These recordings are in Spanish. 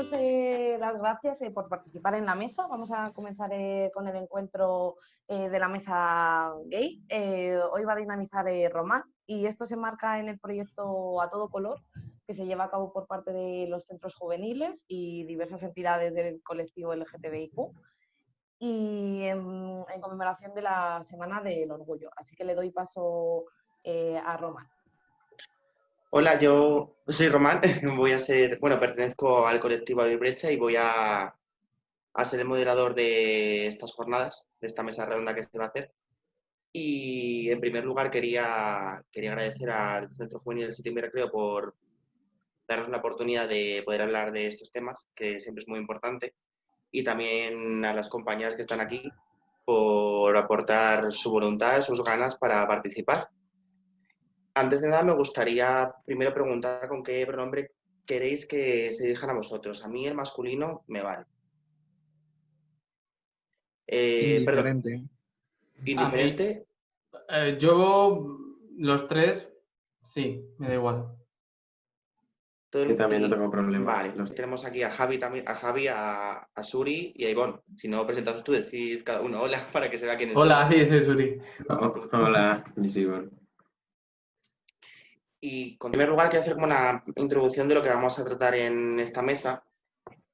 daros eh, las gracias por participar en la mesa. Vamos a comenzar con el encuentro de la mesa gay. hoy va a dinamizar Román y esto se marca en el proyecto A Todo Color que se lleva a cabo por parte de los centros juveniles y diversas entidades del colectivo LGTBIQ y en, conmemoración de la Semana del Orgullo. Así que le doy paso a Román. Hola, yo soy Román, voy a ser, bueno, pertenezco al colectivo Brecha y voy a, a, ser el moderador de estas jornadas, de esta mesa redonda que se va a hacer. Y en primer lugar quería, quería agradecer al Centro Juvenil del Sitio Recreo por darnos la oportunidad de poder hablar de estos temas, que siempre es muy importante, y también a las compañías que están aquí por aportar su voluntad, sus ganas para participar antes de nada, me gustaría primero preguntar con qué pronombre queréis que se dirijan a vosotros. A mí el masculino me vale. Eh, Indiferente. ¿Indiferente? Eh, yo, los tres, sí, me da igual. Yo también no tengo problema. Vale, los tenemos aquí a Javi, también, a, Javi a, Suri y a Ivonne. Si no, presentaos tú, decid cada uno hola para que se vea quién es. Hola, sí, soy Suri. hola, soy Ivonne. Y en primer lugar quiero hacer como una introducción de lo que vamos a tratar en esta mesa.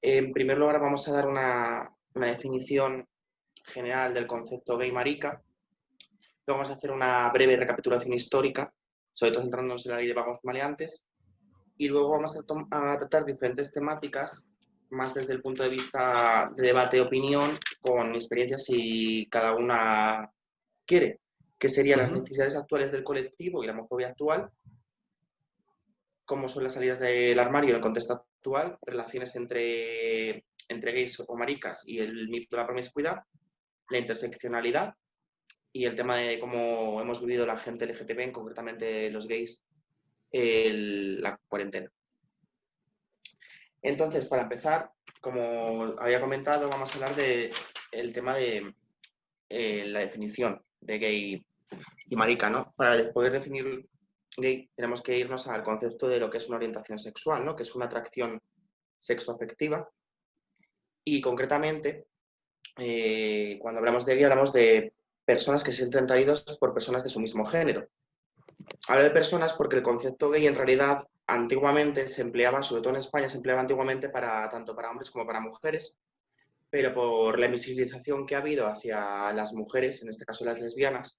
En primer lugar vamos a dar una, definición general del concepto gay marica. Luego vamos a hacer una breve recapitulación histórica, sobre todo centrándonos en la ley de vagos maleantes. Y luego vamos a, tratar diferentes temáticas, más desde el punto de vista de debate y opinión, con experiencias si cada una quiere, que serían las necesidades actuales del colectivo y la homofobia actual, cómo son las salidas del armario en el contexto actual, relaciones entre, entre gays o maricas y el mito de la promiscuidad, la interseccionalidad y el tema de cómo hemos vivido la gente LGTB, concretamente los gays, la cuarentena. Entonces, para empezar, como había comentado, vamos a hablar del el tema de eh, la definición de gay y marica, ¿no? Para poder definir tenemos que irnos al concepto de lo que es una orientación sexual, ¿no? que es una atracción sexoafectiva. Y concretamente, eh, cuando hablamos de gay, hablamos de personas que se sienten atraídos por personas de su mismo género. Hablo de personas porque el concepto gay en realidad antiguamente se empleaba, sobre todo en España, se empleaba antiguamente para, tanto para hombres como para mujeres, pero por la invisibilización que ha habido hacia las mujeres, en este caso las lesbianas,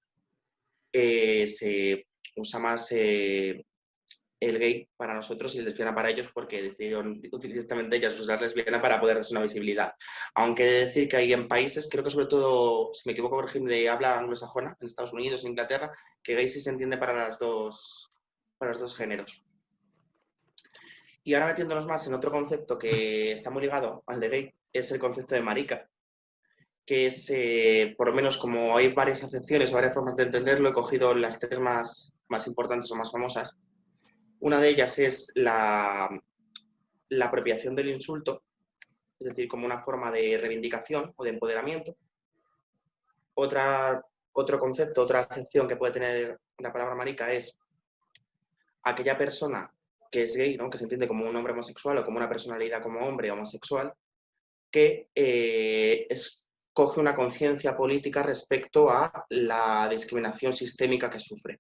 eh, se usa más eh, el gay para nosotros y lesbiana para ellos porque decidieron directamente ellas usar lesbiana para poder darse una visibilidad. Aunque he de decir que hay en países, creo que sobre todo, si me equivoco, por ejemplo, de habla anglosajona, en Estados Unidos, en Inglaterra, que gay sí se entiende para, las dos, para los dos géneros. Y ahora metiéndonos más en otro concepto que está muy ligado al de gay, es el concepto de marica, que es, eh, por lo menos como hay varias acepciones o varias formas de entenderlo, he cogido las tres más, más importantes o más famosas. Una de ellas es la, apropiación del insulto, es decir, como una forma de reivindicación o de empoderamiento. Otra, otro concepto, otra acepción que puede tener la palabra marica es aquella persona que es gay, ¿no? que se entiende como un hombre homosexual o como una personalidad como hombre homosexual, que eh, coge una conciencia política respecto a la discriminación sistémica que sufre.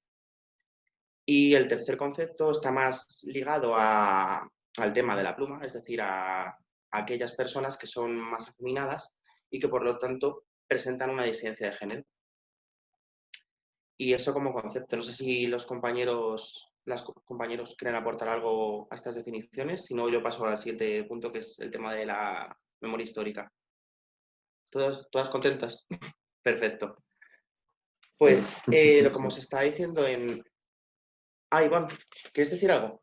Y el tercer concepto está más ligado al tema de la pluma, es decir, a, aquellas personas que son más afeminadas y que por lo tanto presentan una disidencia de género. Y eso como concepto. No sé si los compañeros, las compañeros quieren aportar algo a estas definiciones, si no yo paso al siguiente punto que es el tema de la memoria histórica. ¿Todas, todas contentas? Perfecto. Pues eh, lo como se está diciendo en, Ah, Iván, ¿quieres decir algo?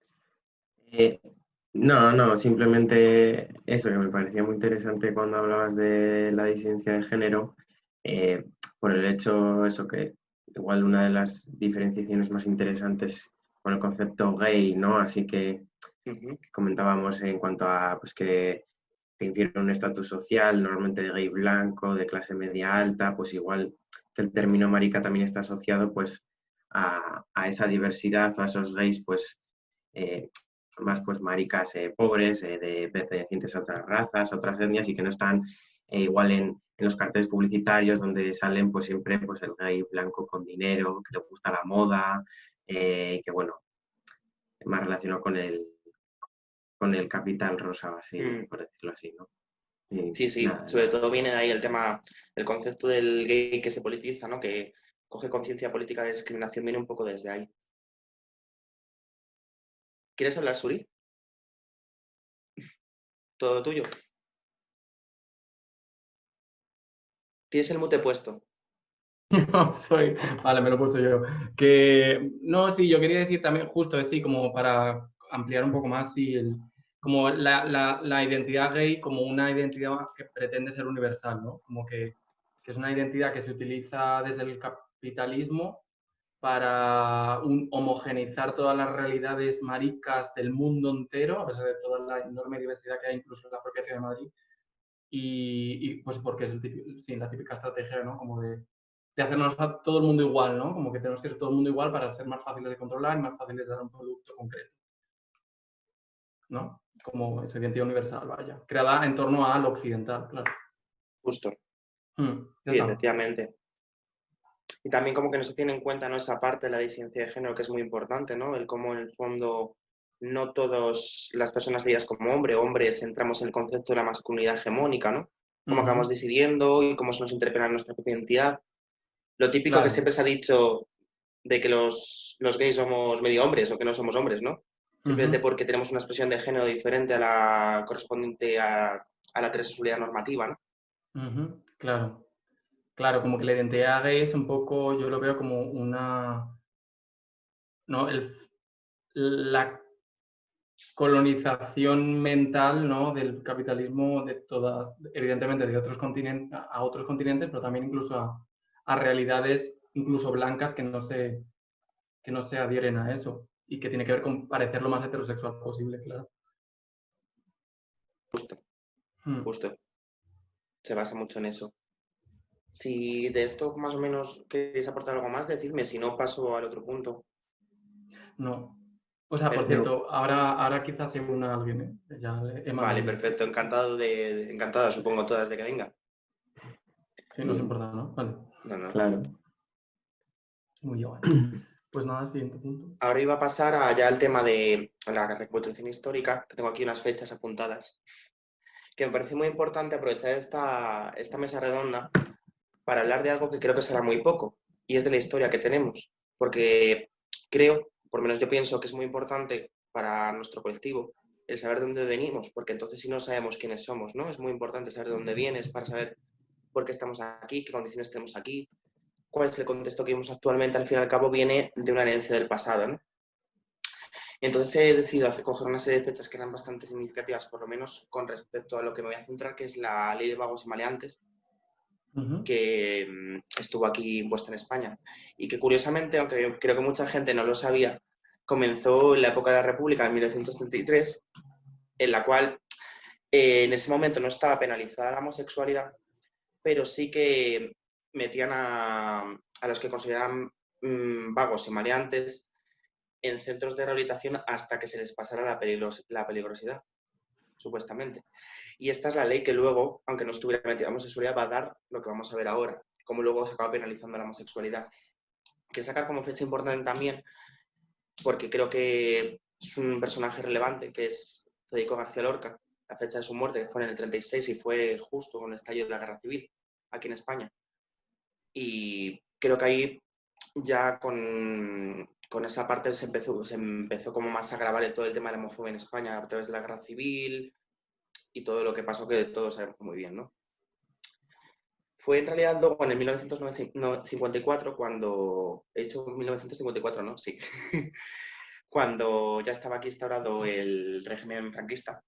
Eh, no, no, simplemente eso que me parecía muy interesante cuando hablabas de la disidencia de género, eh, por el hecho, eso que igual una de las diferenciaciones más interesantes con el concepto gay, ¿no? Así que, comentábamos en cuanto a pues que te infiere un estatus social, normalmente de gay blanco, de clase media alta, pues igual que el término marica también está asociado pues a, esa diversidad, a esos gays, pues, eh, más pues maricas eh, pobres, eh, de pertenecientes a otras razas, a otras etnias y que no están igual en, los carteles publicitarios donde salen pues siempre pues el gay blanco con dinero, que le gusta la moda, y que bueno, más relacionado con el, con el capital rosa, así, mm. por decirlo así, ¿no? sí, sí, sobre todo viene de ahí el tema, el concepto del gay que se politiza, ¿no? Que coge conciencia política de discriminación, viene un poco desde ahí. ¿Quieres hablar, Suri? Todo tuyo. Tienes el mute puesto. No, soy. Vale, me lo he puesto yo. Que. No, sí, yo quería decir también, justo decir, como para ampliar un poco más, como la, la, identidad gay como una identidad que pretende ser universal, ¿no? Como que, que es una identidad que se utiliza desde el capitalismo para homogeneizar todas las realidades maricas del mundo entero, a pesar de toda la enorme diversidad que hay incluso en la propia ciudad de Madrid. Y, pues porque es sí, la típica estrategia, ¿no? Como de, de, hacernos a todo el mundo igual, ¿no? Como que tenemos que ser todo el mundo igual para ser más fáciles de controlar y más fáciles de dar un producto concreto. ¿No? Como esa identidad universal, vaya. Creada en torno al occidental, claro. Justo. Mm, sí, efectivamente. Y también como que no se tiene en cuenta ¿no? esa parte de la disidencia de género que es muy importante, ¿no? El cómo en el fondo no todas las personas veías como hombre, hombres, entramos en el concepto de la masculinidad hegemónica, ¿no? Cómo acabamos decidiendo y cómo se nos interpela nuestra propia identidad. Lo típico que siempre se ha dicho de que los, los, gays somos medio hombres o que no somos hombres, ¿no? Simplemente porque tenemos una expresión de género diferente a la correspondiente a, a la heterosexualidad normativa, ¿no? Claro. Claro, como que la identidad gay es un poco, yo lo veo como una, ¿no? la colonización mental, ¿no? Del capitalismo de todas, evidentemente de otros continentes, a otros continentes, pero también incluso a, realidades incluso blancas que no se, que no se adhieren a eso y que tiene que ver con parecer lo más heterosexual posible, claro. Justo. Hmm. Justo. Se basa mucho en eso. Si de esto más o menos queréis aportar algo más, decidme, si no paso al otro punto. No. O sea, por cierto, ahora, ahora quizás se una alguien. ¿eh? vale, perfecto. Encantado de, encantada, supongo, todas de que venga. Sí, no os importa, ¿no? Vale. No, no. Claro. Muy bien. Pues nada, siguiente punto. Ahora iba a pasar allá al tema de la recuperación histórica, que tengo aquí unas fechas apuntadas, que me parece muy importante aprovechar esta, esta mesa redonda para hablar de algo que creo que será muy poco, y es de la historia que tenemos, porque creo, por lo menos yo pienso que es muy importante para nuestro colectivo el saber de dónde venimos, porque entonces si no sabemos quiénes somos, ¿no? Es muy importante saber de dónde vienes para saber por qué estamos aquí, qué condiciones tenemos aquí, cuál es el contexto que vivimos actualmente, al fin y al cabo viene de una herencia del pasado, ¿no? Entonces he decidido coger una serie de fechas que eran bastante significativas, por lo menos con respecto a lo que me voy a centrar, que es la ley de vagos y maleantes, que mm, estuvo aquí impuesta en España. Y que curiosamente, aunque creo que mucha gente no lo sabía, comenzó en la época de la República, en 1933, en la cual eh, en ese momento no estaba penalizada la homosexualidad, pero sí que metían a, los que consideraban mm, vagos y mareantes en centros de rehabilitación hasta que se les pasara la peligrosidad, supuestamente. Y esta es la ley que luego, aunque no estuviera metida la homosexualidad, va a dar lo que vamos a ver ahora, cómo luego se acaba penalizando la homosexualidad. Que sacar como fecha importante también, porque creo que es un personaje relevante, que es Federico García Lorca, la fecha de su muerte, que fue en el 36 y fue justo con el estallido de la guerra civil aquí en España. Y creo que ahí ya con, con esa parte se empezó, como más a grabar todo el tema de la homofobia en España a través de la guerra civil, y todo lo que pasó que todos sabemos muy bien, ¿no? Fue en realidad luego en el 1954 cuando, he hecho 1954, ¿no? Sí. cuando ya estaba aquí instaurado el régimen franquista,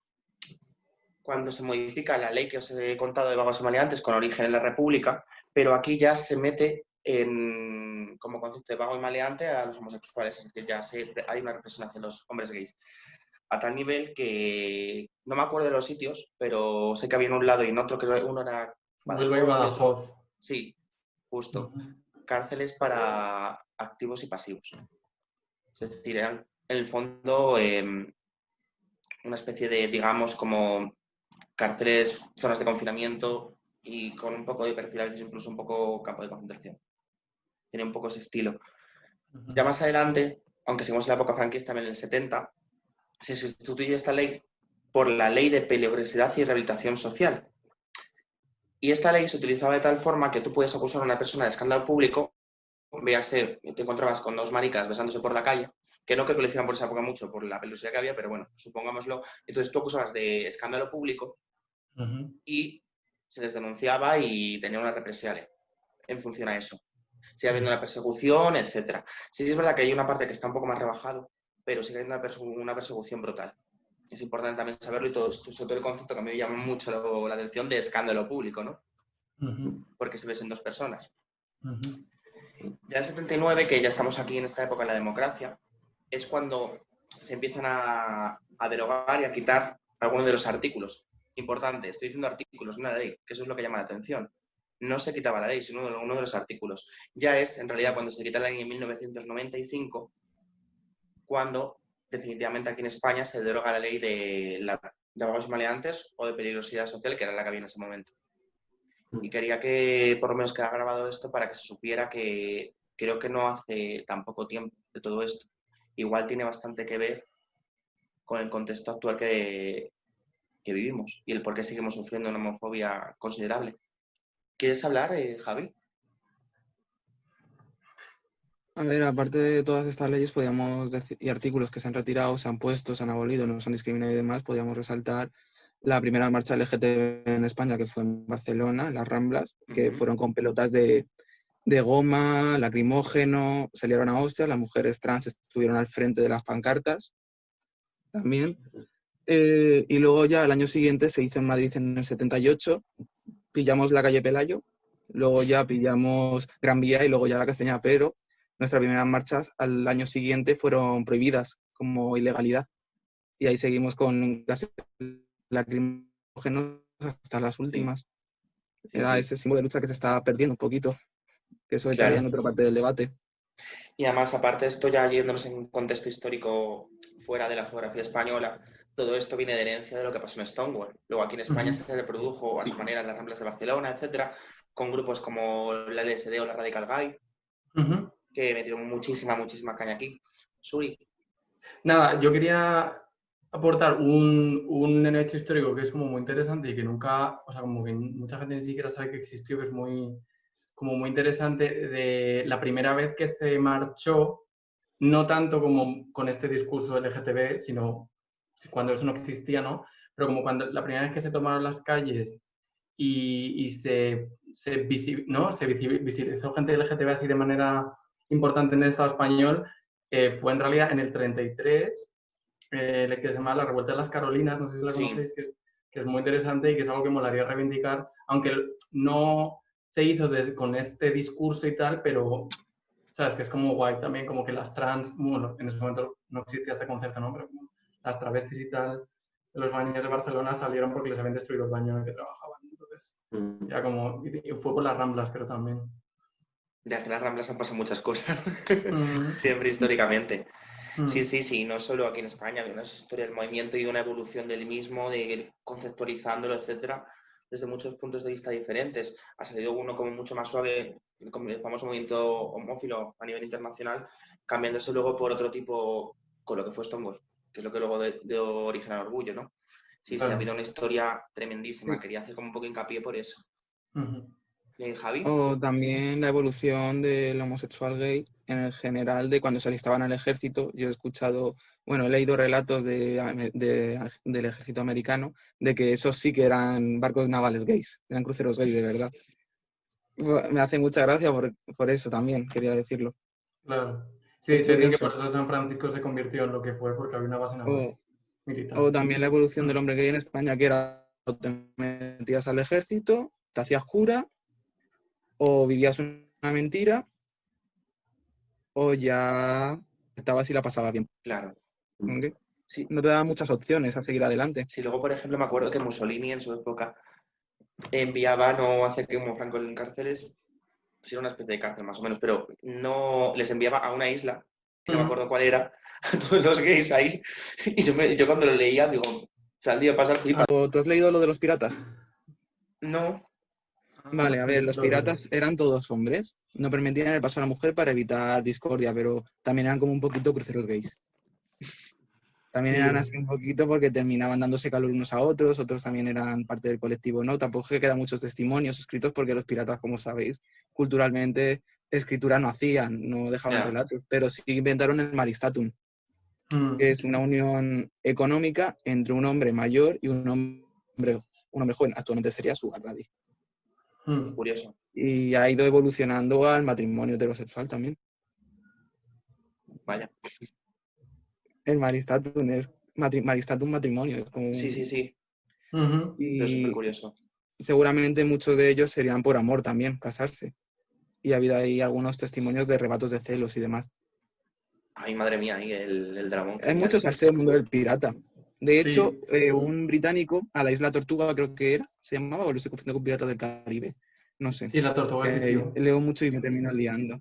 cuando se modifica la ley que os he contado de vagos y maleantes con origen en la República, pero aquí ya se mete en, como concepto de vago y maleante a los homosexuales, es decir, ya hay una represión hacia los hombres gays a tal nivel que no me acuerdo de los sitios, pero sé que había en un lado y en otro, que uno era Badajoz. Sí, justo. Cárceles para activos y pasivos. Es decir, eran en el fondo em, una especie de, digamos, como cárceles, zonas de confinamiento y con un poco de perfil, a veces incluso un poco campo de concentración. Tiene un poco ese estilo. Ya más adelante, aunque seguimos en la época franquista, en el 70, se sustituye esta ley por la ley de peligrosidad y rehabilitación social. Y esta ley se utilizaba de tal forma que tú puedes acusar a una persona de escándalo público, véase, te encontrabas con dos maricas besándose por la calle, que no creo que lo hicieran por esa época mucho, por la peligrosidad que había, pero bueno, supongámoslo. Entonces tú acusabas de escándalo público y se les denunciaba y tenía una represalia en función a eso. Sigue habiendo una persecución, etc. Sí, sí es verdad que hay una parte que está un poco más rebajado, pero sigue habiendo una, persecución brutal. Es importante también saberlo y todo, sobre todo el concepto que a mí me llama mucho la atención de escándalo público, ¿no? Porque se ves en dos personas. Ya en el 79, que ya estamos aquí en esta época de la democracia, es cuando se empiezan a, derogar y a quitar algunos de los artículos. Importante, estoy diciendo artículos, no la ley, que eso es lo que llama la atención. No se quitaba la ley, sino uno de los artículos. Ya es, en realidad, cuando se quita la ley en 1995, cuando definitivamente aquí en España se deroga la ley de, la, de maleantes o de peligrosidad social, que era la que había en ese momento. Y quería que por lo menos quedara grabado esto para que se supiera que creo que no hace tan poco tiempo de todo esto igual tiene bastante que ver con el contexto actual que, vivimos y el por qué seguimos sufriendo una homofobia considerable. ¿Quieres hablar, eh, Javi? A ver, aparte de todas estas leyes podríamos decir, y artículos que se han retirado, se han puesto, se han abolido, no se han discriminado y demás, podríamos resaltar la primera marcha LGTB en España, que fue en Barcelona, en las Ramblas, que fueron con pelotas de, de goma, lacrimógeno, salieron a hostia, las mujeres trans estuvieron al frente de las pancartas también. Eh, y luego ya el año siguiente se hizo en Madrid en el 78, pillamos la calle Pelayo, luego ya pillamos Gran Vía y luego ya la Castañeda, pero nuestras primeras marchas al año siguiente fueron prohibidas como ilegalidad. Y ahí seguimos con gases lacrimógenos hasta las últimas. Era ese símbolo de lucha que se está perdiendo un poquito que eso estaría en otra parte del debate. Y además, aparte de esto, ya yéndonos en un contexto histórico fuera de la geografía española, todo esto viene de herencia de lo que pasó en Stonewall. Luego aquí en España se reprodujo a su manera en las Ramblas de Barcelona, etcétera, con grupos como la LSD o la Radical Guy, que metieron muchísima, muchísima caña aquí. Suri. Nada, yo quería aportar un, un hecho histórico que es como muy interesante y que nunca, o sea, como que mucha gente ni siquiera sabe que existió, que es muy, como muy interesante de la primera vez que se marchó, no tanto como con este discurso LGTB, sino cuando eso no existía, ¿no? Pero como cuando la primera vez que se tomaron las calles y, se, se, ¿no? se visibilizó gente LGTB así de manera importante en el Estado español, eh, fue en realidad en el 33, eh, que se llama la Revuelta de las Carolinas, no sé si la conocéis, que, que, es muy interesante y que es algo que molaría reivindicar, aunque no, se hizo con este discurso y tal, pero, ¿sabes? Que es como guay también, como que las trans, bueno, en ese momento no existía este concepto, ¿no? Pero las travestis y tal de los baños de Barcelona salieron porque les habían destruido el baño en el que trabajaban. Entonces, mm. ya como, y fue por las Ramblas, pero también. Ya que las Ramblas han pasado muchas cosas, mm. siempre históricamente. Mm. Sí, sí, sí, no solo aquí en España, hay una historia del movimiento y una evolución del mismo, de ir conceptualizándolo, etcétera, desde muchos puntos de vista diferentes. Ha salido uno como mucho más suave, como el famoso movimiento homófilo a nivel internacional, cambiándose luego por otro tipo, con lo que fue Stonewall, que es lo que luego dio origen al orgullo, ¿no? Sí, sí, ha habido una historia tremendísima. Quería hacer como un poco hincapié por eso. Javi? O también la evolución del homosexual gay en el general de cuando se alistaban al ejército. Yo he escuchado, bueno, he leído relatos de, del ejército americano de que esos sí que eran barcos navales gays, eran cruceros gays de verdad. Me hace mucha gracia por, por eso también, quería decirlo. Claro. Sí, sí, que por eso San Francisco se convirtió en lo que fue, porque había una base naval o, O también la evolución del hombre gay en España, que era te metías al ejército, te hacías cura, o vivías una mentira, o ya estabas y la pasaba bien. Claro. Sí. No te daban muchas opciones a seguir adelante. Sí, luego, por ejemplo, me acuerdo que Mussolini en su época enviaba no hacer que como Franco en cárceles, sí era una especie de cárcel más o menos, pero no les enviaba a una isla que no me acuerdo cuál era, a todos los gays ahí. Y yo, me- yo cuando lo leía, digo, salía a pasar flipa. ¿O ¿Tú has leído lo de los piratas? No, Vale, a ver, los piratas eran todos hombres. No permitían el paso a la mujer para evitar discordia, pero también eran como un poquito cruceros gays. También eran así un poquito porque terminaban dándose calor unos a otros, otros también eran parte del colectivo, ¿no? Tampoco es que quedan muchos testimonios escritos porque los piratas, como sabéis, culturalmente escritura no hacían, no dejaban relatos, pero sí inventaron el maristatum, Mm, que es una unión económica entre un hombre mayor y un hombre, un hombre joven. Actualmente sería su daddy. mm. curioso. y ha ido evolucionando al matrimonio heterosexual también. Vaya. El maristatum es matri- maristatum matrimonio. es como Sí, sí, sí. Es Y súper curioso. seguramente muchos de ellos serían por amor también, casarse. Y ha habido ahí algunos testimonios de rebatos de celos y demás. Ay, madre mía, ahí el, el dragón. Hay mucho salseo el mundo del pirata. De Sí. hecho, eh, un británico a la isla Tortuga, creo que era, se llamaba, o lo estoy confundiendo con Piratas del Caribe. No sé. Sí, la tortuga leo mucho y me termino liando.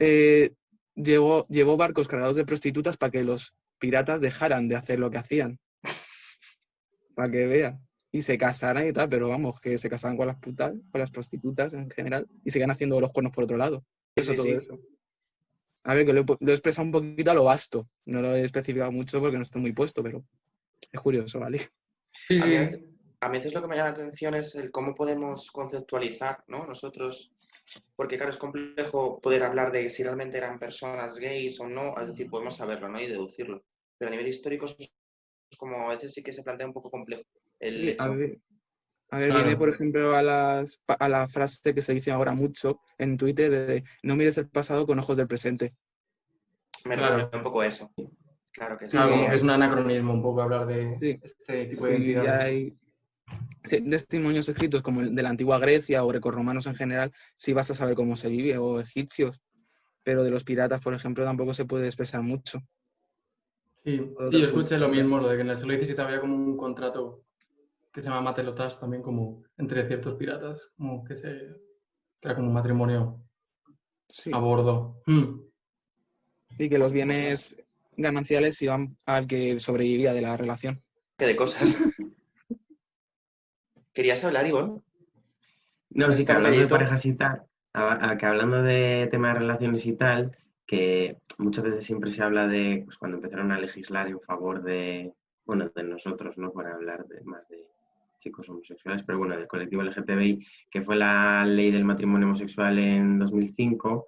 Eh, llevó, llevó barcos cargados de prostitutas para que los piratas dejaran de hacer lo que hacían. Para que vea. Y se casaran y tal, pero vamos, que se casaban con las putas, con las prostitutas en general, y sigan haciendo los cuernos por otro lado. Eso, Sí, todo sí. eso. A ver, que lo lo he expresado un poquito a lo vasto. No lo he especificado mucho porque no estoy muy puesto, pero es curioso, ¿vale? Sí, A mí, a mí lo que me llama la atención es el cómo podemos conceptualizar, ¿no? Nosotros, porque claro, es complejo poder hablar de si realmente eran personas gays o no, es decir, podemos saberlo, ¿no? Y deducirlo. Pero a nivel histórico es es como a veces sí que se plantea un poco complejo el Sí, a hecho. ver, a ver, Claro. viene por ejemplo a, las, a la frase que se dice ahora mucho en Twitter de no mires el pasado con ojos del presente. Me Claro. recuerda un poco eso. Claro que sí. Claro, Sí. como que es un anacronismo un poco hablar de Sí. este tipo de Sí, hay testimonios escritos como el de la antigua Grecia o grecorromanos en general, sí vas a saber cómo se vive, o egipcios, pero de los piratas, por ejemplo, tampoco se puede expresar mucho. Sí, sí, yo escuché lo mismo, lo de que en el siglo XVII había como un contrato que se llama matelotas también como entre ciertos piratas, como que se que era como un matrimonio Sí. a bordo. Mm. Y que los bienes gananciales iban al que sobrevivía de la relación. Que de cosas. ¿Querías hablar, Ivonne? No, sí, que Está hablando de parejas y tal, a- a- que hablando de tema de relaciones y tal, que muchas veces siempre se habla de pues, cuando empezaron a legislar en favor de, bueno, de nosotros, ¿no? Para hablar de, más de chicos homosexuales, pero bueno, del colectivo LGTBI, que fue la ley del matrimonio homosexual en 2005,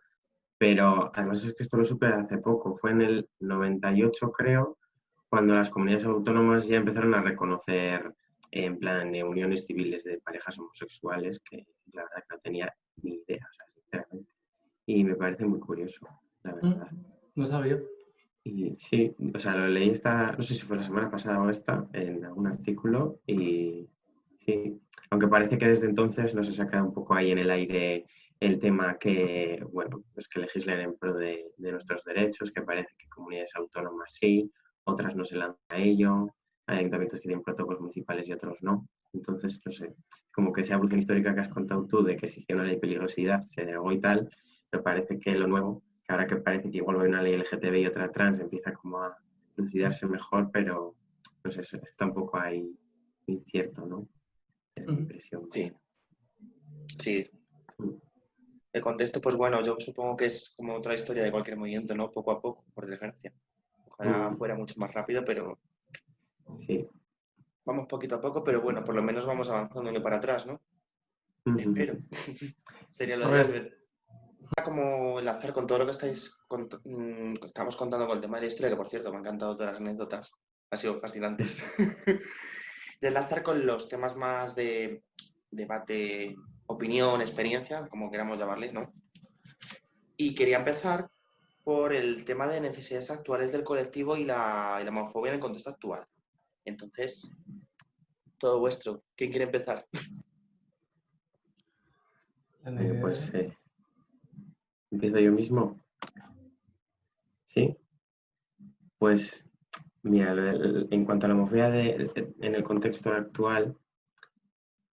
pero además es que esto lo supe hace poco, fue en el 98 creo, cuando las comunidades autónomas ya empezaron a reconocer en plan de uniones civiles de parejas homosexuales, que la verdad que no tenía ni idea, o sea, sinceramente. Y me parece muy curioso, la verdad. Mm. No sabía. Y sí, o sea, lo leí esta, no sé si fue la semana pasada o esta, en algún artículo, y sí, aunque parece que desde entonces no se saca un poco ahí en el aire el tema que, bueno, pues que legislen en pro de, de nuestros derechos, que parece que comunidades autónomas sí, otras no se lanzan a ello, hay ayuntamientos que tienen protocolos municipales y otros no. Entonces, no sé, como que esa evolución histórica que has contado tú de que existía una ley de peligrosidad, se derogó y tal, me parece que lo nuevo, que ahora que parece que igual hay una ley LGTB y otra trans, empieza como a lucidarse mejor, pero sé, eso está un poco ahí incierto, ¿no? Es mi impresión. Sí. Sí. El contexto, pues bueno, yo supongo que es como otra historia de cualquier movimiento, ¿no? Poco a poco, por desgracia. Ojalá fuera mucho más rápido, pero Sí. vamos poquito a poco, pero bueno, por lo menos vamos avanzando y no para atrás, ¿no? Espero. Sería lo de. Como enlazar con todo lo que estáis cont- mm, estamos contando con el tema de la historia, que por cierto me han encantado todas las anécdotas, han sido fascinantes. de enlazar con los temas más de debate, opinión, experiencia, como queramos llamarle, ¿no? Y quería empezar por el tema de necesidades actuales del colectivo y la, y la homofobia en el contexto actual. Entonces, todo vuestro. ¿Quién quiere empezar? Eh, pues eh, empiezo yo mismo. Sí. Pues mira, en cuanto a la homofobia de- en el contexto actual,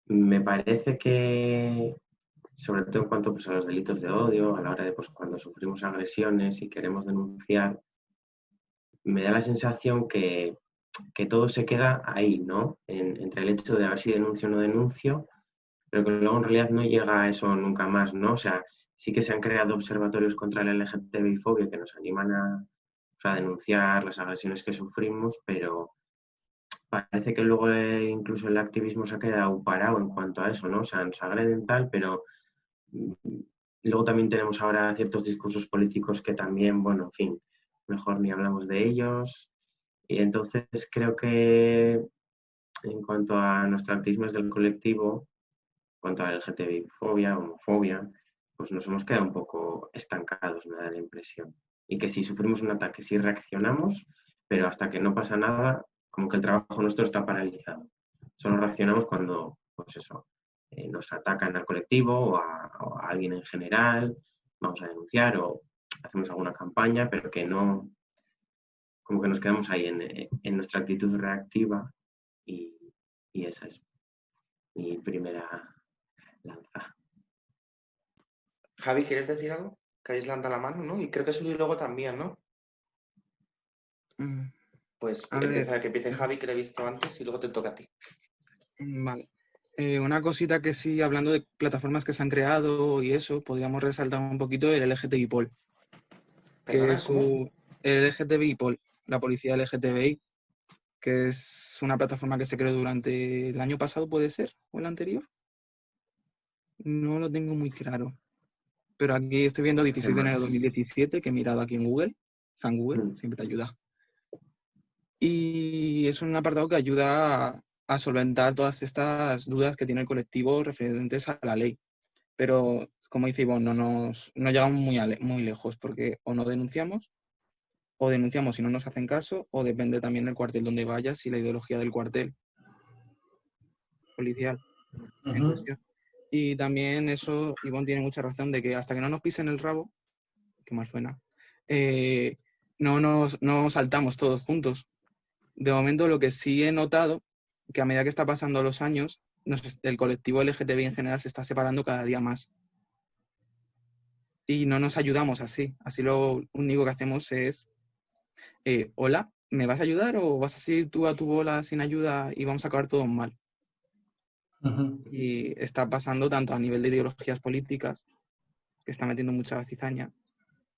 me parece que, sobre todo en cuanto pues, a los delitos de odio, a la hora de pues, cuando sufrimos agresiones y queremos denunciar, me da la sensación que, todo se queda ahí, ¿no? entre el hecho de a ver si denuncio o no denuncio, pero que luego en realidad no llega a eso nunca más, ¿no? O sea, sí que se han creado observatorios contra la LGTBI-fobia que nos animan a, a denunciar las agresiones que sufrimos, pero parece que luego eh, incluso el activismo se ha quedado parado en cuanto a eso, ¿no? O sea, nos agreden tal, pero mm, luego también tenemos ahora ciertos discursos políticos que también, bueno, en fin, mejor ni hablamos de ellos. Y entonces creo que en cuanto a nuestro activismo desde el colectivo, en cuanto a LGTBI-fobia, homofobia, pues nos hemos quedado un poco estancados, me da la impresión. Y que si sufrimos un ataque, sí reaccionamos, pero hasta que no pasa nada, como que el trabajo nuestro está paralizado. Solo reaccionamos cuando, pues eso, eh, nos atacan al colectivo o a, alguien en general, vamos a denunciar o hacemos alguna campaña, pero que no, como que nos quedamos ahí en, nuestra actitud reactiva y, esa es mi primera lanza. Javi, ¿quieres decir algo? Que habéis levantado la mano, ¿no? Y creo que Suli luego también, ¿no? Mm, pues empieza, que empiece Javi, que lo he visto antes, y luego te toca a ti. Mm, vale. Eh, una cosita que sí, hablando de plataformas que se han creado y eso, podríamos resaltar un poquito el LGTBI Pol. Que es el LGTBI Pol, la policía LGTBI, que es una plataforma que se creó durante el año pasado, ¿puede ser? ¿O el anterior? No lo tengo muy claro. Pero aquí estoy viendo 16 de enero de 2017, que he mirado aquí en Google. San Google, mm. siempre te ayuda. Y es un apartado que ayuda a, solventar todas estas dudas que tiene el colectivo referentes a la ley. Pero, como dice Ivonne, no, nos, no llegamos muy, muy lejos porque o no denunciamos, o denunciamos si no nos hacen caso, o depende también del cuartel donde vayas y la ideología del cuartel policial Y también eso, Ivonne tiene mucha razón de que hasta que no nos pisen el rabo, que mal suena, eh, no, nos, no saltamos todos juntos de momento lo que sí he notado, que a medida que está pasando los años, el colectivo LGTBI en general se está separando cada día más. Y no nos ayudamos así. Así lo único que hacemos es, eh, hola, ¿me vas a ayudar o vas a seguir tú a tu bola sin ayuda y vamos a acabar todo mal? Y está pasando tanto a nivel de ideologías políticas, que está metiendo mucha cizaña,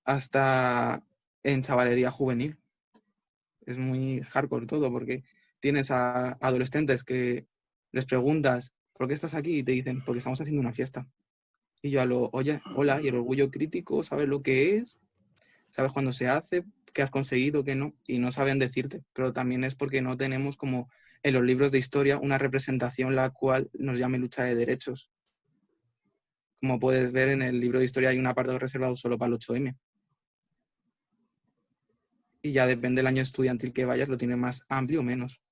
hasta en chavalería juvenil es muy hardcore todo, porque tienes a adolescentes que les preguntas, ¿por qué estás aquí? Y te dicen, porque estamos haciendo una fiesta. Y yo a lo, oye, hola, y el orgullo crítico, ¿sabes lo que es? ¿Sabes cuándo se hace? ¿Qué has conseguido? ¿Qué no? Y no saben decirte, pero también es porque no tenemos como en los libros de historia una representación la cual nos llame lucha de derechos. Como puedes ver en el libro de historia hay un apartado reservado solo para el 8M y ya depende del año estudiantil que vayas, lo tiene más amplio o menos.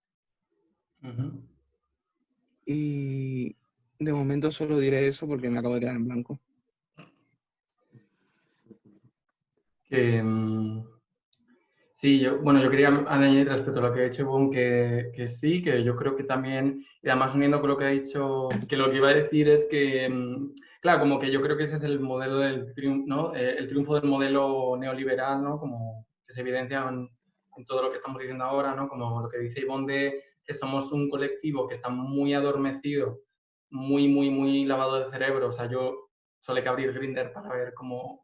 Y de momento solo diré eso porque me acabo de quedar en blanco. Mm, sí, yo, bueno, yo quería añadir respecto a lo que ha dicho Bon que, que, sí, que yo creo que también, y además uniendo con lo que ha dicho, que lo que iba a decir es que, mm, claro, como que yo creo que ese es el modelo del triunfo, ¿no? Eh, el triunfo del modelo neoliberal, ¿no? Como se evidencian en todo lo que estamos diciendo ahora, ¿no? Como lo que dice Ivonne de que somos un colectivo que está muy adormecido, muy, muy, muy lavado de cerebro. O sea, yo solo que abrir Grinder para ver cómo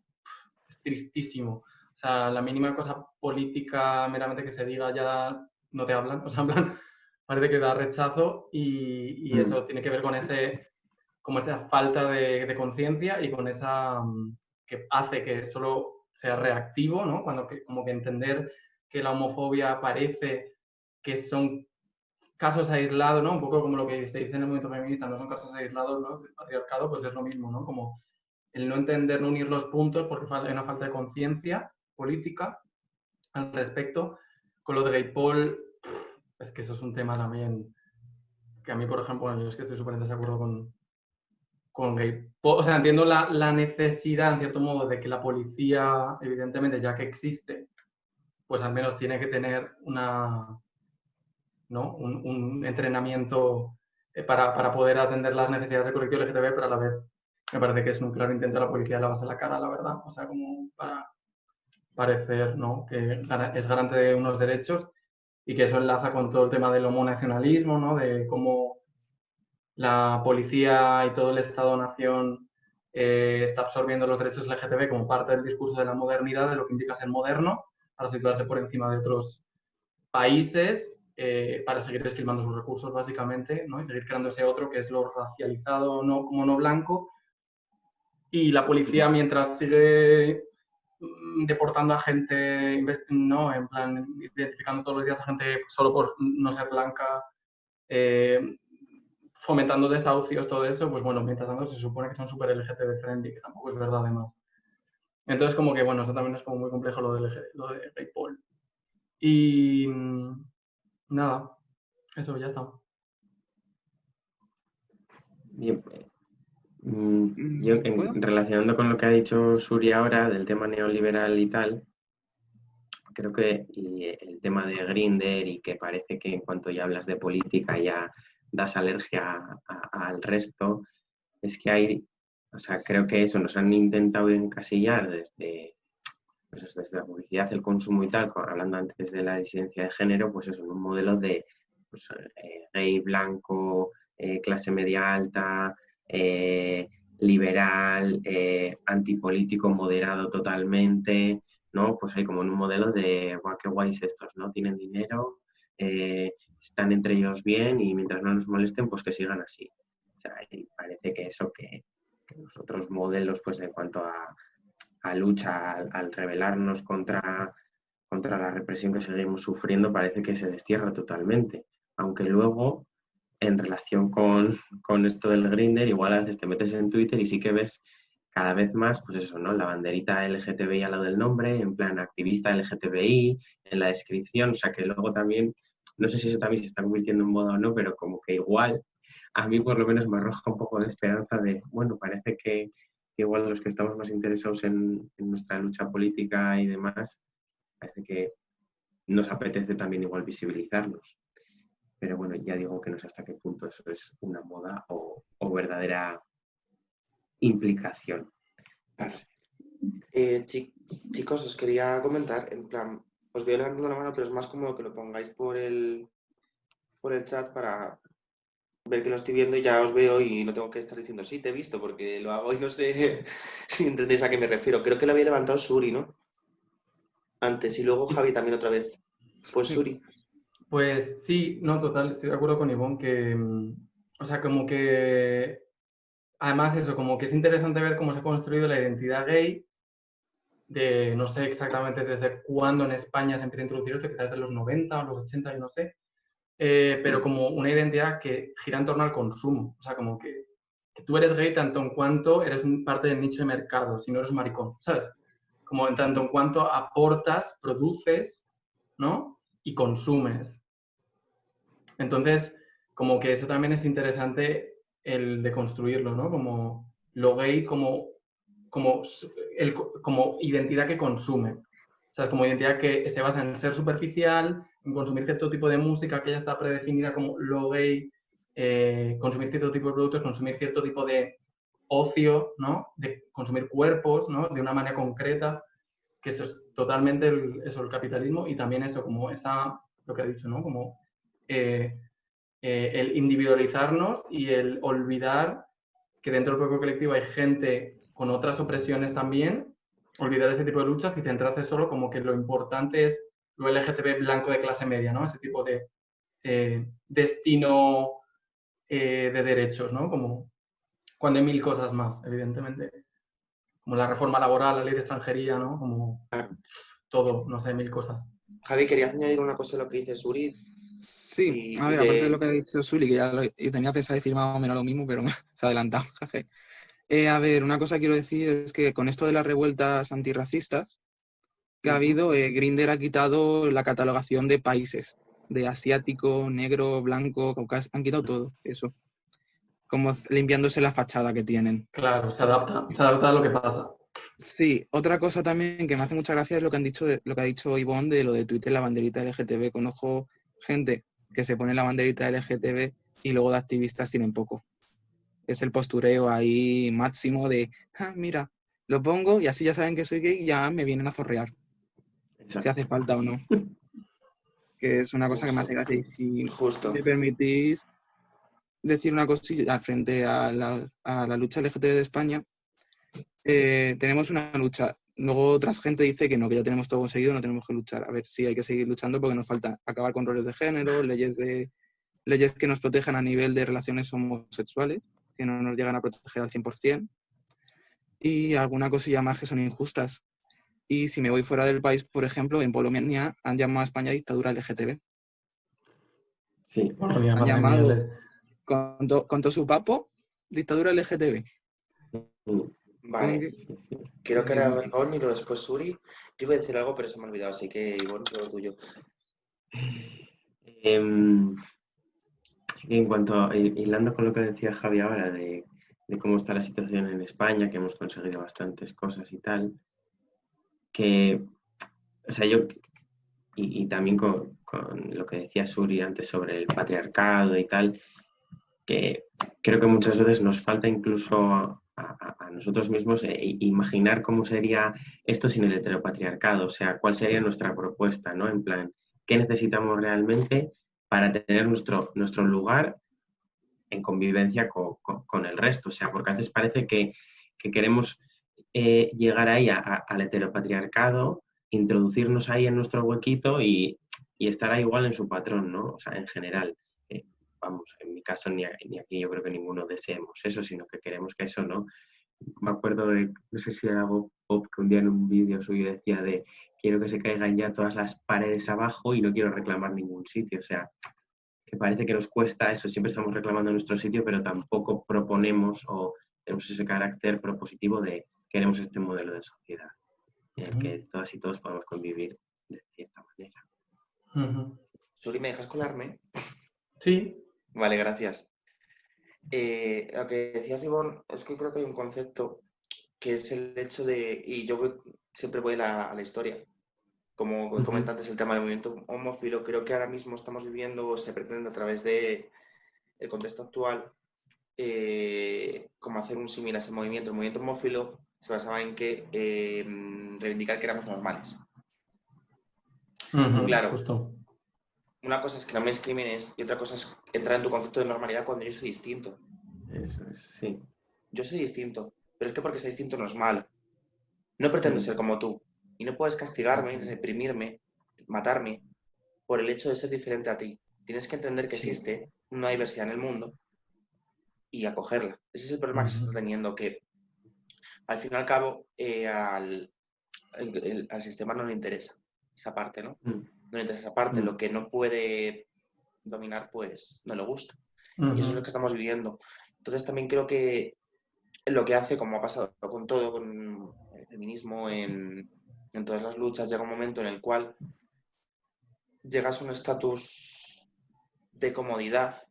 tristísimo. O sea, la mínima cosa política meramente que se diga ya no te hablan, o sea, hablan, parece que da rechazo y, y mm. eso tiene que ver con ese, como esa falta de, de conciencia y con esa mm, que hace que solo sea reactivo, ¿no? Cuando que, como que entender que la homofobia parece que son casos aislados, ¿no? Un poco como lo que se dice en el movimiento feminista, no son casos aislados, ¿no? El patriarcado, pues es lo mismo, ¿no? Como el no entender, no unir los puntos porque hay una falta de conciencia política al respecto. Con lo de gay Paul, es que eso es un tema también que a mí, por ejemplo, yo es que estoy súper en desacuerdo con, con gay. O sea, entiendo la, la, necesidad, en cierto modo, de que la policía, evidentemente, ya que existe, pues al menos tiene que tener una, ¿no? un, un entrenamiento eh, para, para, poder atender las necesidades del colectivo LGTB, pero a la vez me parece que es un claro intento de la policía de lavarse la cara, la verdad, o sea, como para parecer ¿no? que es garante de unos derechos y que eso enlaza con todo el tema del homonacionalismo, ¿no? de cómo la policía y todo el Estado-nación eh, está absorbiendo los derechos LGTB como parte del discurso de la modernidad, de lo que implica ser moderno, para situarse por encima de otros países, eh, para seguir esquilmando sus recursos, básicamente, ¿no? y seguir creando ese otro que es lo racializado no, como no blanco. Y la policía, mientras sigue mm, deportando a gente, ¿no? En plan, identificando todos los días a gente solo por no ser blanca, eh, fomentando desahucios, todo eso, pues bueno, mientras tanto se supone que son súper LGTB friendly, que tampoco es verdad además. Entonces como que bueno, eso también es como muy complejo lo de, lo de PayPal. Y mm, nada, eso ya está. Bien, mm, yo relacionando con lo que ha dicho Suri ahora del tema neoliberal y tal, creo que el tema de Grinder y que parece que en cuanto ya hablas de política ya das alergia al resto, es que hay, o sea, creo que eso nos han intentado encasillar desde, pues desde la publicidad, el consumo y tal, hablando antes de la disidencia de género, pues eso, en un modelo de pues, eh, gay, blanco, eh, clase media alta, eh, liberal, antipolítico, moderado totalmente, ¿no? Pues hay como en un modelo de, guau, qué guays estos, ¿no? Tienen dinero, están entre ellos bien y mientras no nos molesten, pues que sigan así. O sea, parece que eso que, los otros modelos, pues en cuanto a, lucha, al, rebelarnos contra, contra la represión que seguimos sufriendo, parece que se destierra totalmente. Aunque luego, en relación con, con esto del grinder, igual a veces te metes en Twitter y sí que ves cada vez más, pues eso, ¿no? La banderita LGTBI al lado del nombre, en plan activista LGTBI, en la descripción, o sea que luego también no sé si eso también se está convirtiendo en moda o no, pero como que igual a mí por lo menos me arroja un poco de esperanza de, bueno, parece que, igual los que estamos más interesados en, nuestra lucha política y demás, parece que nos apetece también igual visibilizarnos. Pero bueno, ya digo que no sé hasta qué punto eso es una moda o, verdadera implicación. Eh, chicos, os quería comentar, en plan, os voy levantando la mano, pero es más cómodo que lo pongáis por el, por el chat para ver que lo estoy viendo y ya os veo y no tengo que estar diciendo sí, te he visto, porque lo hago y no sé si entendéis a qué me refiero. Creo que lo había levantado Suri, ¿no? Antes y luego Javi también otra vez. Pues Suri. Pues sí, no, total, estoy de acuerdo con Ivonne que, mm, o sea, como que, además eso, como que es interesante ver cómo se ha construido la identidad gay de no sé exactamente desde cuándo en España se empieza a introducir esto, quizás de los 90 o los 80, yo no sé, eh, pero como una identidad que gira en torno al consumo, o sea, como que, tú eres gay tanto en cuanto eres parte del nicho de mercado, si no eres un maricón, ¿sabes? Como en tanto en cuanto aportas, produces, ¿no? Y consumes. Entonces, como que eso también es interesante el de construirlo, ¿no? Como lo gay como como, el, como identidad que consume. O sea, como identidad que se basa en ser superficial, en consumir cierto tipo de música que ya está predefinida como lo gay, eh, consumir cierto tipo de productos, consumir cierto tipo de ocio, ¿no? De consumir cuerpos, ¿no? De una manera concreta, que eso es totalmente el, eso, el capitalismo y también eso, como esa, lo que ha dicho, ¿no? Como eh, eh, el individualizarnos y el olvidar que dentro del propio colectivo hay gente con otras opresiones también, olvidar ese tipo de luchas y centrarse solo como que lo importante es lo LGTB blanco de clase media, ¿no? Ese tipo de eh, destino de derechos, ¿no? Como cuando hay mil cosas más, evidentemente. Como la reforma laboral, la ley de extranjería, ¿no? Como todo, no sé, mil cosas. Javi, querías añadir una cosa a lo que dice Suri. Sí, a ver, aparte de lo que ha dicho Suri, que ya lo, tenía pensado decir más o menos lo mismo, pero se ha adelantado, jefe. Eh, a ver, una cosa que quiero decir es que con esto de las revueltas antirracistas que ha habido, eh, Grinder ha quitado la catalogación de países, de asiático, negro, blanco, caucásico, han quitado todo eso. Como limpiándose la fachada que tienen. Claro, se adapta, se adapta a lo que pasa. Sí, otra cosa también que me hace mucha gracia es lo que han dicho, lo que ha dicho Ivonne de lo de Twitter, la banderita LGTB. Conozco gente que se pone la banderita LGTB y luego de activistas tienen poco es el postureo ahí máximo de, ah, mira, lo pongo y así ya saben que soy gay y ya me vienen a zorrear, si hace falta o no. que es una cosa que me hace gracia. Si Justo. me permitís decir una cosilla frente a la, a la lucha LGTB de España, eh, tenemos una lucha. Luego otra gente dice que no, que ya tenemos todo conseguido, no tenemos que luchar. A ver, sí hay que seguir luchando porque nos falta acabar con roles de género, leyes, de, leyes que nos protejan a nivel de relaciones homosexuales, que no nos llegan a proteger al 100%, y alguna cosilla más que son injustas. Y si me voy fuera del país, por ejemplo, en Polonia han llamado a España dictadura LGTB. Sí. Polonia, Han llamado- le- Con, to- con todo su papo, dictadura LGTB. Vale. Creo que era Ivonne y luego después Suri. Yo iba a decir algo, pero se me ha olvidado, así que Ivonne, todo tuyo. Em, en cuanto a, hi- hilando con lo que decía Javi ahora de, de cómo está la situación en España, que hemos conseguido bastantes cosas y tal, que, o sea, yo, y, y también con, con lo que decía Suri antes sobre el patriarcado y tal, que creo que muchas veces nos falta incluso a, nosotros mismos eh, imaginar cómo sería esto sin el heteropatriarcado, o sea, cuál sería nuestra propuesta, ¿no? En plan, ¿qué necesitamos realmente para tener nuestro, nuestro lugar en convivencia co- co- con, el resto? O sea, porque a veces parece que, que queremos eh, llegar ahí al heteropatriarcado, introducirnos ahí en nuestro huequito y, y estar ahí igual en su patrón, ¿no? O sea, en general. Vamos, en mi caso ni, ni aquí yo creo que ninguno deseemos eso, sino que queremos que eso no. Me acuerdo de, no sé si era Bob, Bob, que un día en un vídeo suyo decía de quiero que se caigan ya todas las paredes abajo y no quiero reclamar ningún sitio. O sea, que parece que nos cuesta eso, siempre estamos reclamando nuestro sitio, pero tampoco proponemos o tenemos ese carácter propositivo de queremos este modelo de sociedad en el que todas y todos podemos convivir de cierta manera. Ujú. Suri, ¿me dejas colarme? Sí, Vale, gracias. Eh, lo que decías, Ivonne, es que creo que hay un concepto que es el hecho de, y yo voy- siempre voy a la, a la historia, como Ujú. comenté antes el tema del movimiento homófilo, creo que ahora mismo estamos viviendo, o se pretende a través de el contexto actual, eh, como hacer un símil a ese movimiento. El movimiento homófilo se basaba en que eh, reivindicar que éramos normales. Claro. Justo. Una cosa es que no me discrimines y otra cosa es entrar en tu concepto de normalidad cuando yo soy distinto. Eso es, sí. Yo soy distinto, pero es que porque sea distinto no es malo. No pretendo Mm. ser como tú y no puedes castigarme, reprimirme, matarme por el hecho de ser diferente a ti. Tienes que entender que Sí. existe una diversidad en el mundo y acogerla. Ese es el problema que se está teniendo, que al fin y al cabo eh, al, el- el- al sistema no le interesa esa parte, ¿no? Mm. Interesa esa parte, Mm. lo que no puede dominar, pues no le gusta. Y eso es lo que estamos viviendo. Entonces también creo que lo que hace, como ha pasado con todo, con el feminismo, en, en todas las luchas, llega un momento en el cual llegas a un estatus de comodidad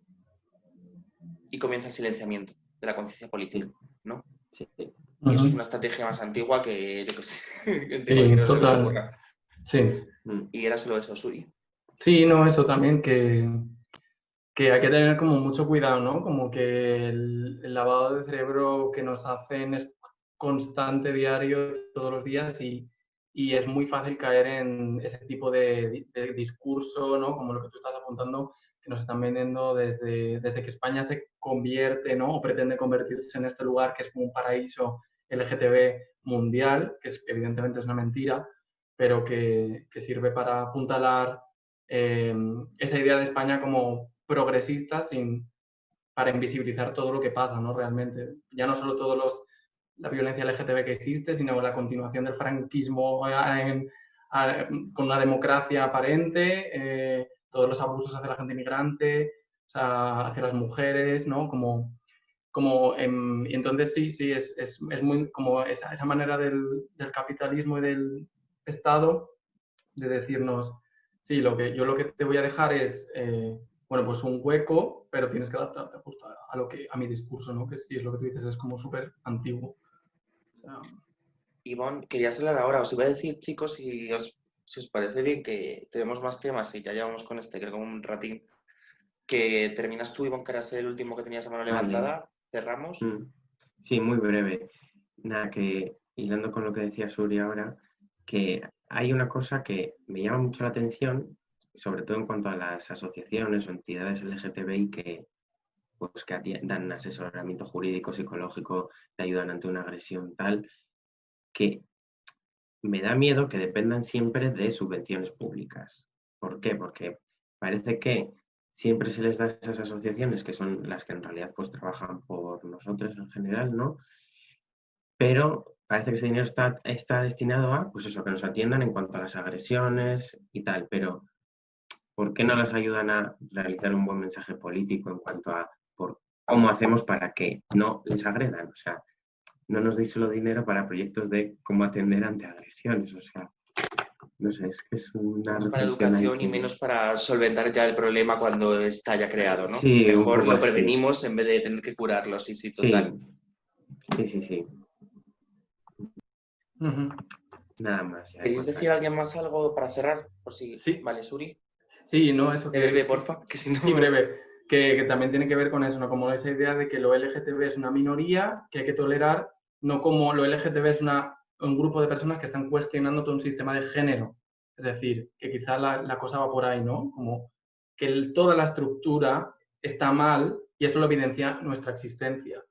y comienza el silenciamiento de la conciencia política, ¿no? Sí. Y eso es una estrategia más antigua que, yo sé, que Sí, les total. Sí. Mm. Y era solo eso, Suri. Sí, no, eso también, que, que hay que tener como mucho cuidado, ¿no? Como que el, el lavado de cerebro que nos hacen es constante, diario, todos los días y, y es muy fácil caer en ese tipo de, de discurso, ¿no? Como lo que tú estás apuntando, que nos están vendiendo desde, desde que España se convierte, ¿no? O pretende convertirse en este lugar que es como un paraíso LGTB mundial, que es, evidentemente es una mentira, pero que, que sirve para apuntalar eh, esa idea de España como progresista sin, para invisibilizar todo lo que pasa, ¿no? Realmente. Ya no solo todos los, la violencia LGTB que existe, sino la continuación del franquismo en- a- con una democracia aparente, eh, todos los abusos hacia la gente inmigrante, o sea, hacia las mujeres, ¿no? Como, como y entonces sí, sí, es, es, es muy como esa, esa manera del, del capitalismo y del Estado de decirnos, sí, lo que, yo lo que te voy a dejar es, eh, bueno, pues un hueco, pero tienes que adaptarte justo a, a lo que, a mi discurso, ¿no? Que sí, es lo que tú dices, es como súper antiguo. O sea, Ivonne, querías hablar ahora. Os iba a decir, chicos, si os, si os parece bien que tenemos más temas y ya llevamos con este, creo que un ratín, que terminas tú, Ivonne, que eras el último que tenías la mano Vale. levantada, cerramos. Mm. Sí, muy breve. Nada, que hilando con lo que decía Suri ahora, que hay una cosa que me llama mucho la atención, sobre todo en cuanto a las asociaciones o entidades LGTBI que, pues, que dan asesoramiento jurídico, psicológico, te ayudan ante una agresión tal, que me da miedo que dependan siempre de subvenciones públicas. ¿Por qué? Porque parece que siempre se les da a esas asociaciones, que son las que en realidad pues trabajan por nosotros en general, ¿no? Pero parece que ese dinero está, está destinado a, pues eso, que nos atiendan en cuanto a las agresiones y tal, pero ¿por qué no las ayudan a realizar un buen mensaje político en cuanto a por cómo hacemos para que no les agredan? O sea, no nos deis solo dinero para proyectos de cómo atender ante agresiones, o sea, no sé, es que es una... para educación y menos para solventar ya el problema cuando está ya creado, ¿no? Sí, Mejor lo prevenimos en vez de tener que curarlo, sí, sí, total. Sí, sí, sí. Nada más. ¿Queréis decir a alguien más algo para cerrar? Por si... Sí. Vale, Suri. Sí, no, eso que... breve, porfa, que si no... Sí, breve. Que, también tiene que ver con eso, ¿no? Como esa idea de que lo LGTB es una minoría que hay que tolerar, no como lo LGTB es una, un grupo de personas que están cuestionando todo un sistema de género. Es decir, que quizá la, cosa va por ahí, ¿no? Como que toda la estructura está mal y eso lo evidencia nuestra existencia.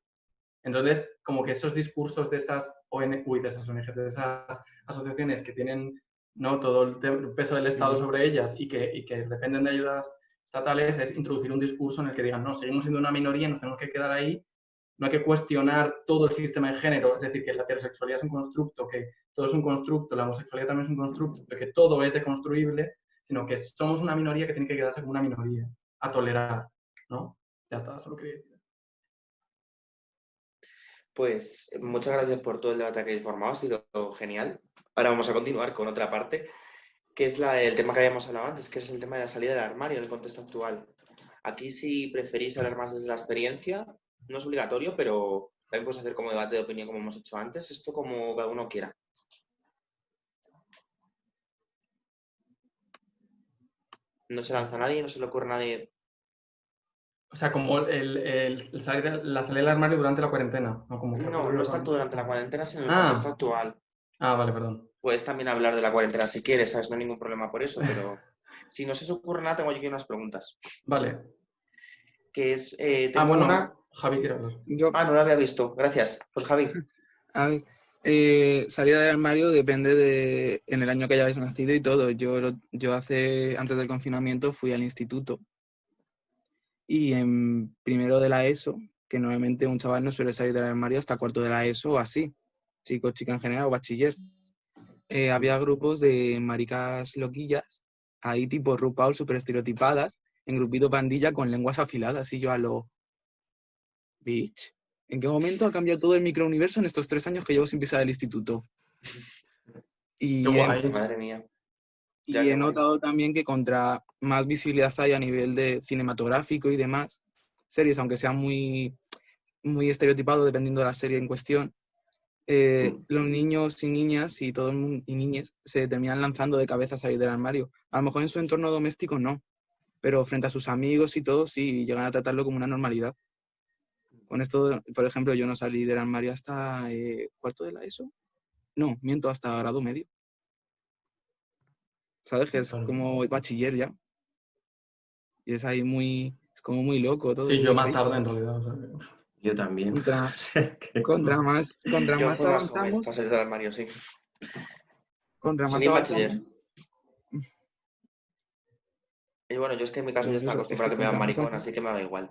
Entonces, como que esos discursos de esas ONG, de esas ONGs, de esas asociaciones que tienen ¿no? todo el, peso del Estado sobre ellas y que, y que dependen de ayudas estatales, es introducir un discurso en el que digan, no, seguimos siendo una minoría, nos tenemos que quedar ahí, no hay que cuestionar todo el sistema de género, es decir, que la heterosexualidad es un constructo, que todo es un constructo, la homosexualidad también es un constructo, que todo es deconstruible, sino que somos una minoría que tiene que quedarse como una minoría, a tolerar, ¿no? Ya está, solo quería decir. Pues muchas gracias por todo el debate que habéis formado, ha sido genial. Ahora vamos a continuar con otra parte, que es la, el tema que habíamos hablado antes, que es el tema de la salida del armario en el contexto actual. Aquí si preferís hablar más desde la experiencia, no es obligatorio, pero también podemos hacer como debate de opinión como hemos hecho antes, esto como cada uno quiera. No se lanza nadie, no se le ocurre a nadie o sea, como el, salir, la salida del armario durante la cuarentena. No, como no, no es tanto durante la cuarentena, sino en el ah. contexto actual. Ah, vale, perdón. Puedes también hablar de la cuarentena si quieres, ¿sabes? No hay ningún problema por eso, pero si no se os ocurre nada, tengo aquí unas preguntas. Vale. Que es... Eh, ah, bueno, Javi quiere hablar. Ah, no lo había visto. Gracias. Pues Javi. A ver, eh, salida del armario depende de en el año que hayáis nacido y todo. Yo, yo hace, antes del confinamiento fui al instituto y en primero de la ESO, que normalmente un chaval no suele salir del armario hasta cuarto de la ESO o así, chicos, chicas en general o bachiller. Eh, había grupos de maricas loquillas, ahí tipo RuPaul súper estereotipadas, en grupito pandilla con lenguas afiladas y yo a lo... Bitch, ¿en qué momento ha cambiado todo el microuniverso en estos tres años que llevo sin pisar el instituto? Y, madre mía. Y he notado también que contra más visibilidad hay a nivel de cinematográfico y demás, series, aunque sean muy, muy estereotipados dependiendo de la serie en cuestión, eh, mm. los niños y niñas y todo el mundo, y niñas se terminan lanzando de cabeza a salir del armario. A lo mejor en su entorno doméstico no, pero frente a sus amigos y todo sí llegan a tratarlo como una normalidad. Con esto, por ejemplo, yo no salí del armario hasta eh, cuarto de la ESO. No, miento, hasta grado medio. ¿Sabes? Que es como bachiller ya. Y es ahí muy, es como muy loco todo. Sí, yo más tarde en realidad. Yo también. Contra, contra más, contra más avanzamos. Más del armario, sí. Contra más bachiller. Y bueno, yo es que en mi caso ya está acostumbrado a que me dan maricón, así que me da igual.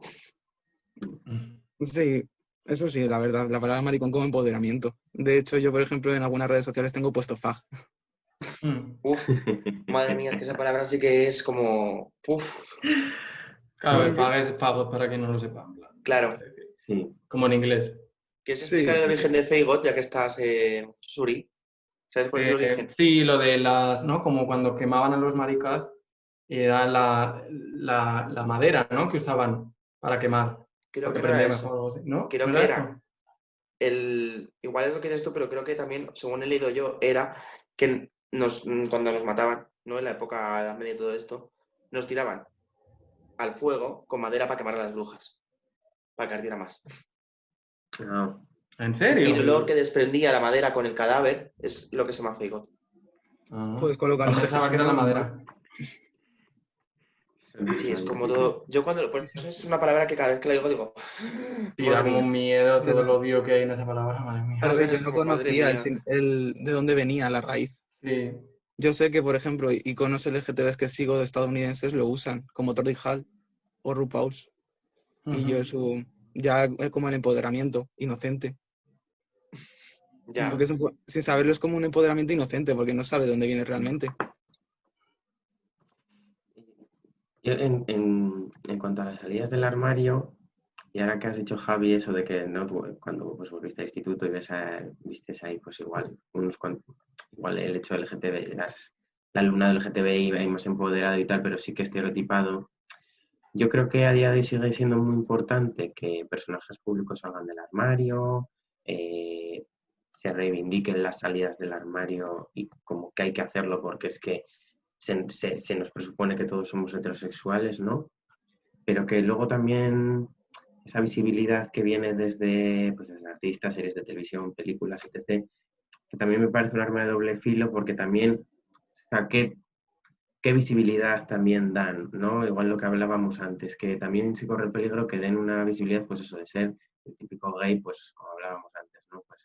Sí, eso sí, la verdad, la palabra maricón como empoderamiento. De hecho, yo, por ejemplo, en algunas redes sociales tengo puesto fag. Mm. Uf, madre mía, es que esa palabra sí que es como. Uf. Claro, el fag es pago para quien no lo sepa. Claro. Sí. Como en inglés. ¿Quieres explicar el origen de Feigot, ya que estás, eh, Suri? ¿Sabes cuál es el eh, origen? Sí, lo de las, ¿no? Como cuando quemaban a los maricas, era la, la, madera, ¿no? Que usaban para quemar. Creo que era eso. ¿no? Creo que era. El, igual es lo que dices tú, pero creo que también, según he leído yo, era que nos, mm, cuando nos mataban, ¿no? En la época de la media y todo esto, nos tiraban al fuego con madera para quemar a las brujas, para que ardiera más. ¿En serio? Y el olor que desprendía la madera con el cadáver es lo que se llama feigot. Ah. Colocar No pensaba que era la madera. Sí, es como todo. Yo cuando. Pues eso es una palabra que cada vez que la digo digo. Y da un miedo todo el odio que hay en esa palabra, madre mía. Claro que yo no conocía el- de dónde venía la raíz. Sí. Yo sé que, por ejemplo, iconos LGTBs que sigo de estadounidenses lo usan, como Tordy Hall o RuPaul's. Y yo eso, ya es como el empoderamiento inocente. Ya. Porque es un po- sin saberlo es como un empoderamiento inocente, porque no sabe de dónde viene realmente. En, en- en cuanto a las salidas del armario, y ahora que has dicho Javi eso de que no Tú, cuando pues, volviste al instituto y ves vistes ahí pues igual unos cuan- igual el hecho del LGTB, las, la alumna del LGTBI más empoderado y tal, pero sí que estereotipado. Yo creo que a día de hoy sigue siendo muy importante que personajes públicos salgan del armario, eh, se reivindiquen las salidas del armario y como que hay que hacerlo porque es que se- se nos presupone que todos somos heterosexuales, ¿no? Pero que luego también esa visibilidad que viene desde, pues, desde artistas, series de televisión, películas, etc., que también me parece un arma de doble filo porque también, o sea, ¿qué, qué visibilidad también dan, ¿no? Igual lo que hablábamos antes, que también se corre el peligro que den una visibilidad, pues eso, de ser el típico gay, pues como hablábamos antes, ¿no? Pues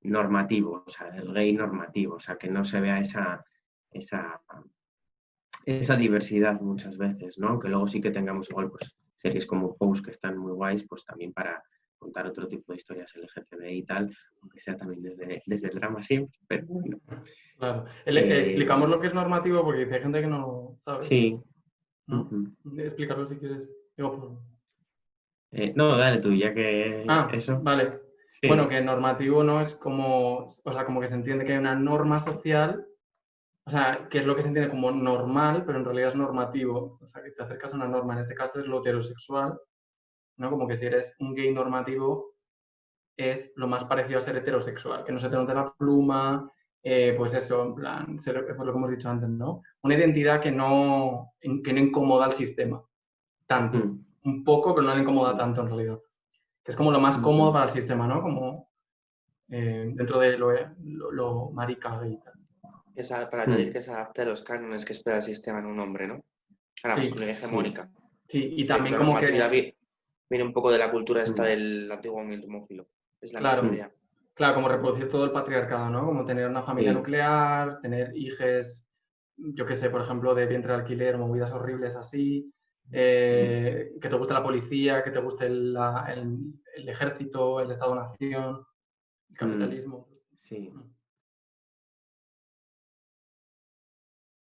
normativo, o sea, el gay normativo, o sea, que no se vea esa, esa, esa diversidad muchas veces, ¿no? Que luego sí que tengamos igual pues series como Pose que están muy guays, pues también para contar otro tipo de historias LGTBI y tal, aunque sea también desde, desde el drama siempre, pero bueno. Claro. Eh, explicamos lo que es normativo porque dice hay gente que no sabe. Sí. ¿no? Explícalo si quieres. Por- Eh, no, dale tú, ya que Ah, eso. vale. sí. Bueno, que normativo no es como, o sea, como que se entiende que hay una norma social, o sea, que es lo que se entiende como normal, pero en realidad es normativo. O sea, que te acercas a una norma, en este caso es lo heterosexual, ¿no? Como que si eres un gay normativo es lo más parecido a ser heterosexual, que no se te note la pluma, eh, pues eso, en plan, ser, pues lo que hemos dicho antes, ¿no? Una identidad que no, que no incomoda al sistema, tanto Mm, un poco, pero no le incomoda tanto en realidad. Que es como lo más cómodo Ujú. para el sistema, ¿no? Como eh, dentro de lo, lo, lo marica gay y tal. Esa- para Hmm. añadir que se adapte a los cánones que espera el sistema en un hombre, ¿no? A la Sí, masculinidad hegemónica. Sí, y también la como que, vi- viene un poco de la cultura esta Mm. del antiguo movimiento homófilo. Es la Claro. idea. claro, como reproducir todo el patriarcado, ¿no? Como tener una familia Sí. nuclear, tener hijes, yo qué sé, por ejemplo, de vientre de alquiler, movidas horribles así, eh, que te guste la policía, que te guste el, la- el- el ejército, el Estado-nación, el capitalismo. Sí.